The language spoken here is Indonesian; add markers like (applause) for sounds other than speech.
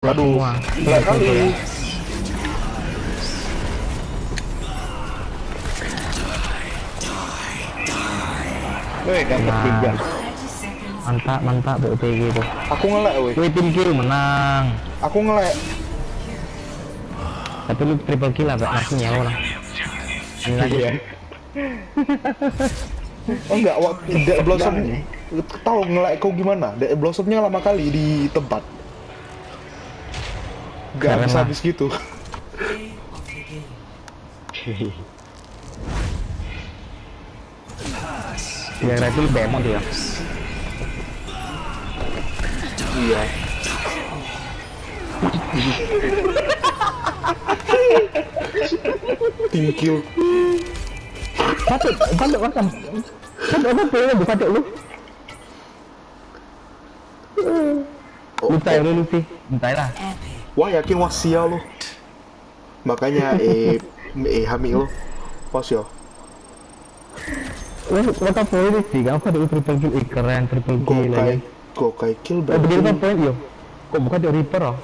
Aduh, semua. Enggak kali. Weh, dapat Nah. tiga. Mantap, mantap BOTG itu. Aku ngelek, weh. Wih, tim kill menang. Aku ngelek. Tapi lu triple kill lah, Pak. Nasinya lo lah. Ini lagi. Iya. Oh enggak, waktu Dek Blossom tahu ngelek kau gimana? Dek Blossomnya lama kali di tempat. Gak Keren habis gitu. Yang red itu bemot ya. Iya. Thank you. Patut, patut makan. Patut apa tuh lu patut lu? Oh, Lutai lu luti. Lutai lah. Wah yakin wah sial lo. Makanya eh (laughs) eh hamil lo. Wah sial. Tak poin sih, kamu ada triple kill, keren triple kill lagi. Gokai kill Eh, berarti. kan poin yo. Kok bukan di Reaper oh?